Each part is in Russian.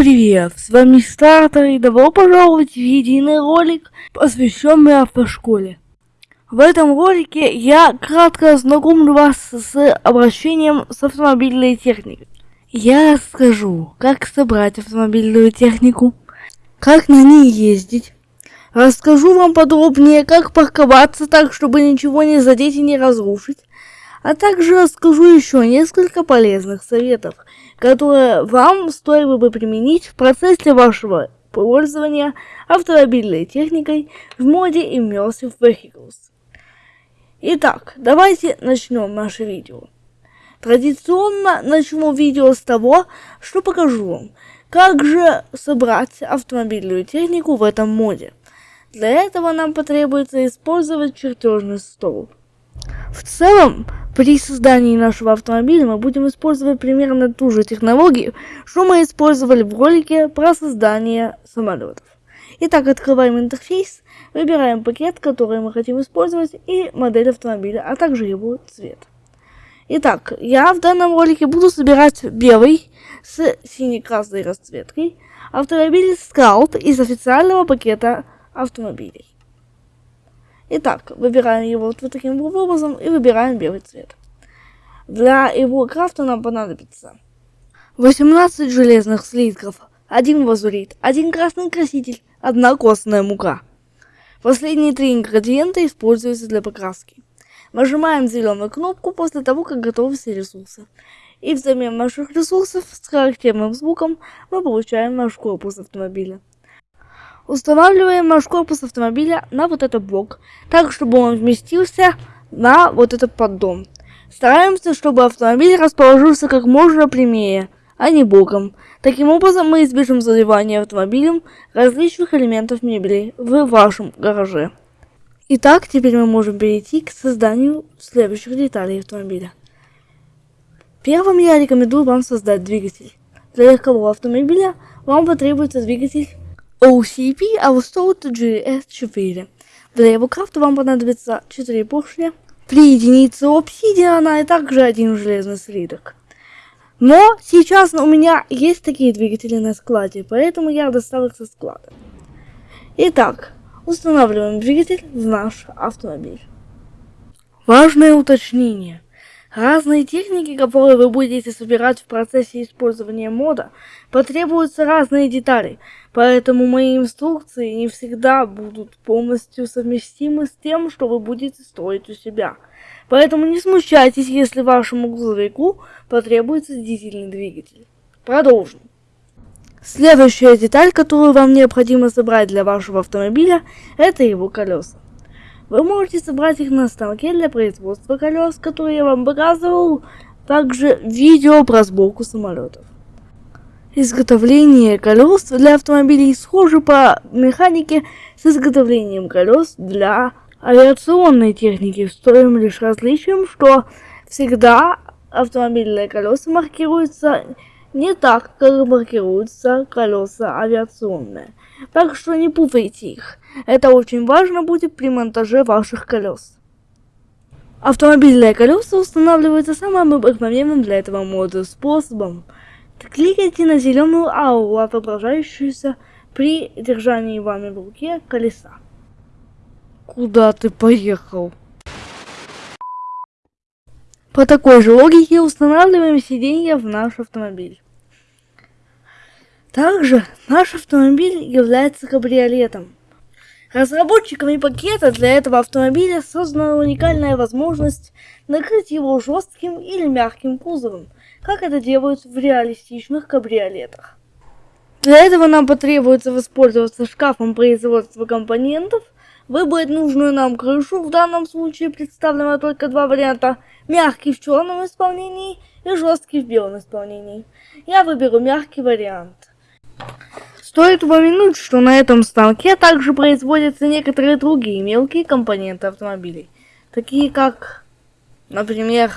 привет! С вами Стартер и добро пожаловать в единый ролик, посвященный автошколе. В этом ролике я кратко ознакомлю вас с обращением с автомобильной техникой. Я расскажу, как собрать автомобильную технику, как на ней ездить, расскажу вам подробнее, как парковаться так, чтобы ничего не задеть и не разрушить, а также расскажу еще несколько полезных советов, которые вам стоило бы применить в процессе вашего пользования автомобильной техникой в моде Immersive Vehicles. Итак, давайте начнем наше видео. Традиционно начну видео с того, что покажу вам, как же собрать автомобильную технику в этом моде. Для этого нам потребуется использовать чертежный стол. В целом, при создании нашего автомобиля мы будем использовать примерно ту же технологию, что мы использовали в ролике про создание самолетов. Итак, открываем интерфейс, выбираем пакет, который мы хотим использовать, и модель автомобиля, а также его цвет. Итак, я в данном ролике буду собирать белый с синей-красной расцветкой автомобиль Scout из официального пакета автомобилей. Итак, выбираем его вот, вот таким образом и выбираем белый цвет. Для его крафта нам понадобится 18 железных слитков, один лазурит, один красный краситель, одна костная мука. Последние три ингредиента используются для покраски. Нажимаем зеленую кнопку после того, как готовы все ресурсы. И взамен наших ресурсов с характерным звуком мы получаем наш корпус автомобиля. Устанавливаем наш корпус автомобиля на вот этот блок, так, чтобы он вместился на вот этот поддон. Стараемся, чтобы автомобиль расположился как можно прямее, а не боком. Таким образом, мы избежим заливания автомобилем различных элементов мебели в вашем гараже. Итак, теперь мы можем перейти к созданию следующих деталей автомобиля. Первым я рекомендую вам создать двигатель. Для легкового автомобиля вам потребуется двигатель OCP Austot GS4. Для его крафта вам понадобится 4 поршня, 3 единицы обсидиана и также один железный слиток. Но сейчас у меня есть такие двигатели на складе, поэтому я достал их со склада. Итак, устанавливаем двигатель в наш автомобиль. Важное уточнение – Разные техники, которые вы будете собирать в процессе использования мода, потребуются разные детали, поэтому мои инструкции не всегда будут полностью совместимы с тем, что вы будете строить у себя. Поэтому не смущайтесь, если вашему грузовику потребуется дизельный двигатель. Продолжим. Следующая деталь, которую вам необходимо собрать для вашего автомобиля, это его колеса. Вы можете собрать их на станке для производства колес, которые я вам показывал, также видео про сборку самолетов. Изготовление колес для автомобилей схоже по механике с изготовлением колес для авиационной техники, с лишь различием, что всегда автомобильные колеса маркируются не так, как маркируются колеса авиационные. Так что не путайте их. Это очень важно будет при монтаже ваших колес. Автомобильные колеса устанавливаются самым обыкновенным для этого мода способом. Кликайте на зеленую ауру, отображающуюся при держании вами в руке колеса. Куда ты поехал? По такой же логике устанавливаем сиденье в наш автомобиль. Также наш автомобиль является кабриолетом. Разработчиками пакета для этого автомобиля создана уникальная возможность накрыть его жестким или мягким кузовом, как это делают в реалистичных кабриолетах. Для этого нам потребуется воспользоваться шкафом производства компонентов, выбрать нужную нам крышу, в данном случае представлено только два варианта, мягкий в черном исполнении и жесткий в белом исполнении. Я выберу мягкий вариант. Стоит упомянуть, что на этом станке также производятся некоторые другие мелкие компоненты автомобилей, такие как, например,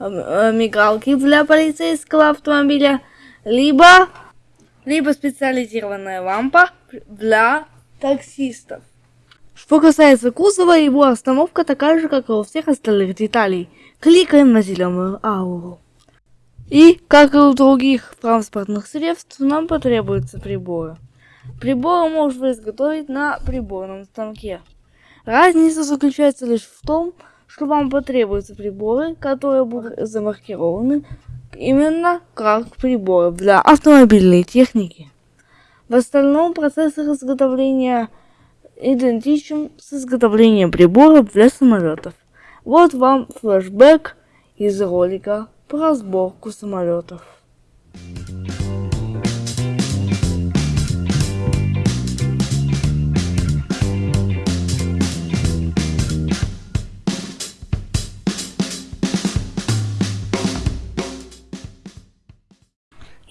э, мигалки для полицейского автомобиля, либо, либо специализированная лампа для таксистов. Что касается кузова, его остановка такая же, как и у всех остальных деталей. Кликаем на зеленую ауру. И, как и у других транспортных средств, нам потребуются приборы. Приборы можно изготовить на приборном станке. Разница заключается лишь в том, что вам потребуются приборы, которые будут замаркированы именно как приборы для автомобильной техники. В остальном процесс изготовления идентичен с изготовлением приборов для самолетов. Вот вам флешбэк из ролика про сборку самолетов.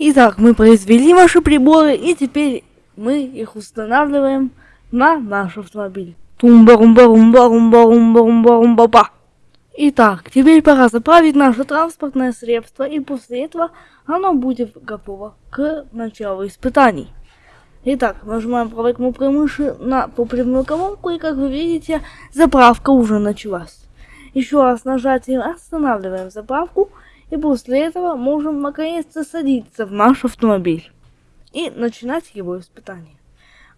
Итак, мы произвели ваши приборы и теперь мы их устанавливаем на наш автомобиль. тумба Итак, теперь пора заправить наше транспортное средство, и после этого оно будет готово к началу испытаний. Итак, нажимаем правой кнопкой мыши на топливную колонку, и как вы видите, заправка уже началась. Еще раз нажатием останавливаем заправку, и после этого можем наконец-то садиться в наш автомобиль и начинать его испытание.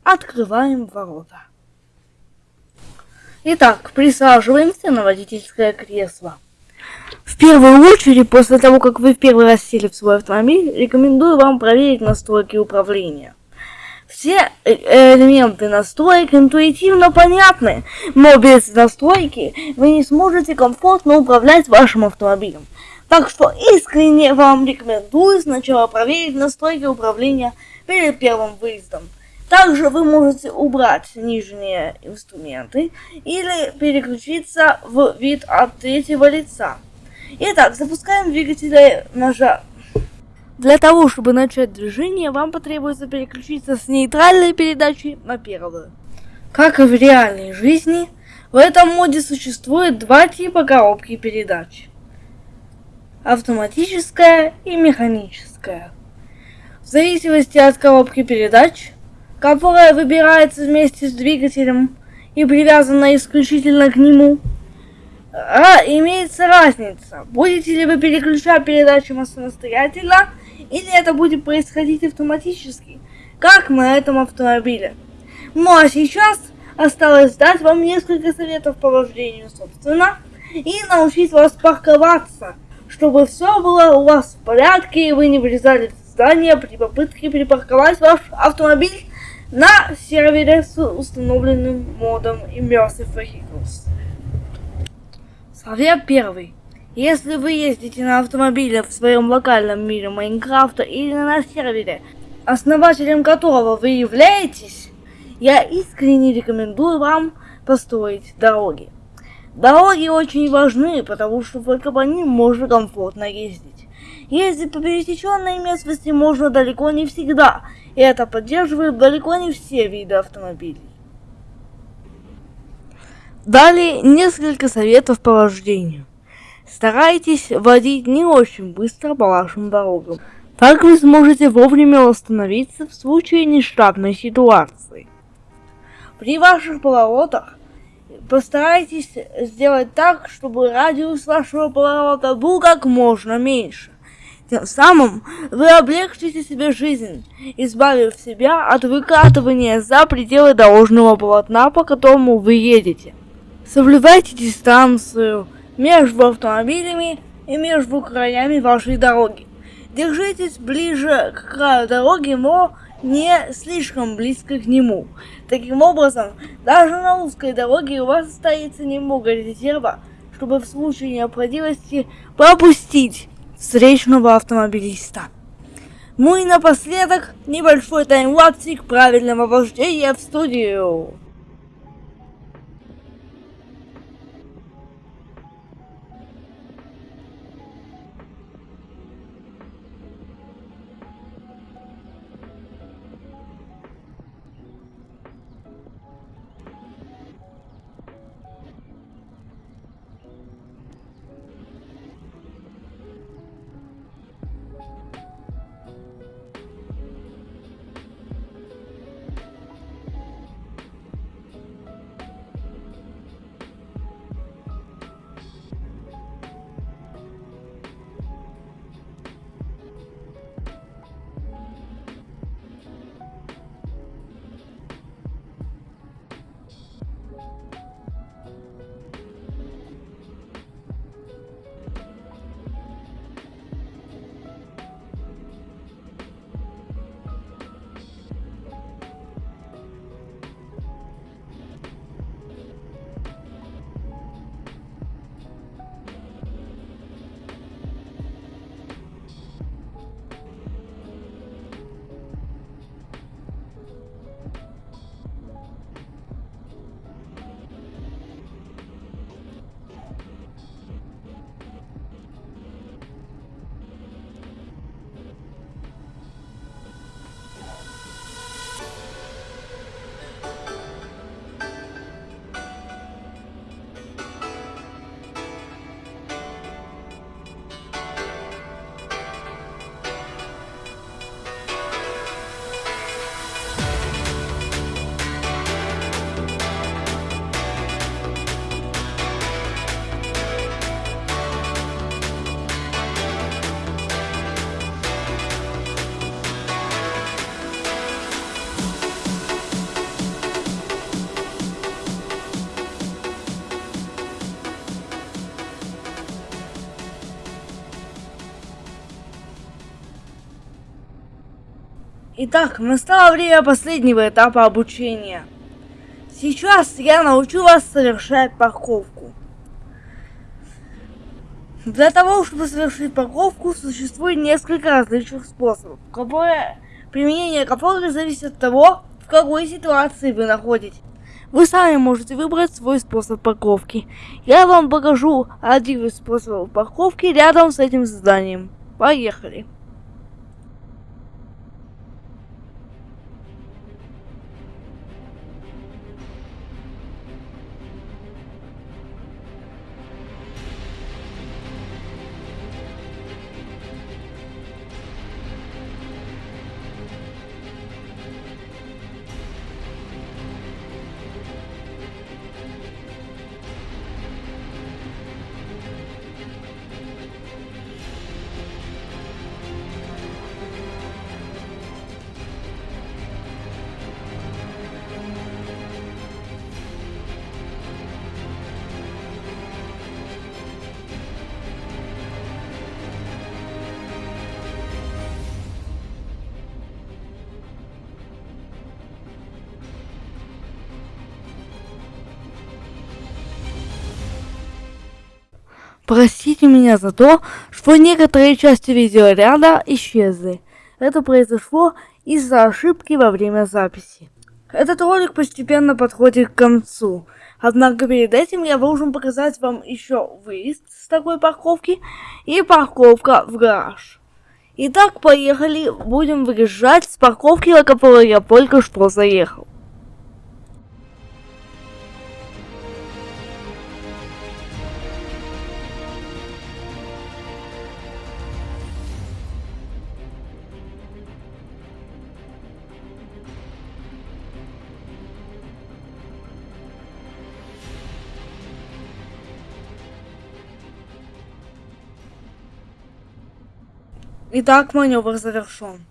Открываем ворота. Итак, присаживаемся на водительское кресло. В первую очередь, после того, как вы в первый раз сели в свой автомобиль, рекомендую вам проверить настройки управления. Все э, элементы настроек интуитивно понятны, но без настройки вы не сможете комфортно управлять вашим автомобилем. Так что искренне вам рекомендую сначала проверить настройки управления перед первым выездом. Также вы можете убрать нижние инструменты или переключиться в вид от третьего лица. Итак, запускаем двигатель ножа. Для того, чтобы начать движение, вам потребуется переключиться с нейтральной передачи на первую. Как и в реальной жизни, в этом моде существует два типа коробки передач автоматическая и механическая. В зависимости от коробки передач, которая выбирается вместе с двигателем и привязана исключительно к нему, а, имеется разница, будете ли вы переключать передачу самостоятельно, или это будет происходить автоматически, как на этом автомобиле. Ну а сейчас осталось дать вам несколько советов по вождению, собственно, и научить вас парковаться – чтобы все было у вас в порядке и вы не вылезали в здание при попытке припарковать ваш автомобиль на сервере с установленным модом Immersive Vehicles. Совет первый. Если вы ездите на автомобиле в своем локальном мире Майнкрафта или на сервере, основателем которого вы являетесь, я искренне рекомендую вам построить дороги. Дороги очень важны, потому что только по ним можно комфортно ездить. Ездить по пересеченной местности можно далеко не всегда, и это поддерживает далеко не все виды автомобилей. Далее несколько советов по вождению. Старайтесь водить не очень быстро по вашим дорогам. Так вы сможете вовремя остановиться в случае нештатной ситуации. При ваших поворотах Постарайтесь сделать так, чтобы радиус вашего поворота был как можно меньше. Тем самым вы облегчите себе жизнь, избавив себя от выкатывания за пределы дорожного полотна, по которому вы едете. Соблюдайте дистанцию между автомобилями и между краями вашей дороги. Держитесь ближе к краю дороги, но не слишком близко к нему. Таким образом, даже на узкой дороге у вас остается немного резерва, чтобы в случае необходимости пропустить встречного автомобилиста. Ну и напоследок, небольшой таймлапсик правильного вождения в студию. Итак, настало время последнего этапа обучения. Сейчас я научу вас совершать парковку. Для того, чтобы совершить парковку, существует несколько различных способов, которые, применение которых зависит от того, в какой ситуации вы находитесь. Вы сами можете выбрать свой способ парковки. Я вам покажу один из способов парковки рядом с этим зданием. Поехали! Простите меня за то, что некоторые части видеоряда исчезли. Это произошло из-за ошибки во время записи. Этот ролик постепенно подходит к концу. Однако перед этим я должен показать вам еще выезд с такой парковки и парковка в гараж. Итак, поехали, будем выезжать с парковки, на которую я только что заехал. Итак, маневр завершен.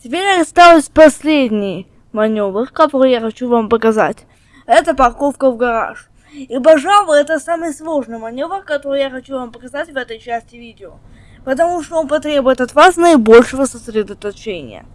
Теперь осталось последний маневр, который я хочу вам показать. Это парковка в гараж. И, пожалуй, это самый сложный маневр, который я хочу вам показать в этой части видео. Потому что он потребует от вас наибольшего сосредоточения.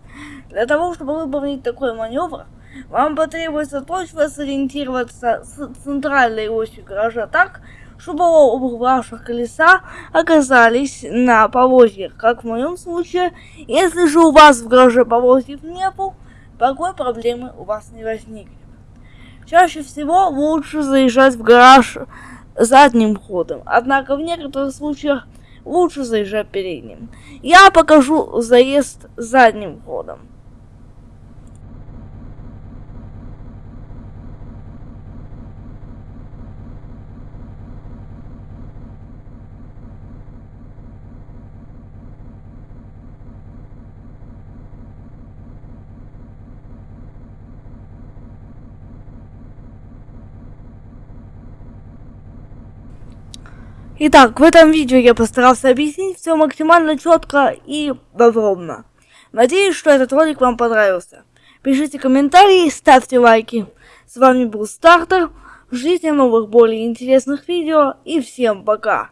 Для того, чтобы выполнить такой маневр, вам потребуется точно сориентироваться с центральной осью гаража так, чтобы оба ваших колеса оказались на повозьях, как в моем случае. Если же у вас в гараже повозьев нету, такой проблемы у вас не возникнет. Чаще всего лучше заезжать в гараж задним ходом, однако в некоторых случаях лучше заезжать передним. Я покажу заезд задним ходом. Итак, в этом видео я постарался объяснить все максимально четко и подробно. Надеюсь, что этот ролик вам понравился. Пишите комментарии, ставьте лайки. С вами был Стартер. Ждите новых более интересных видео и всем пока.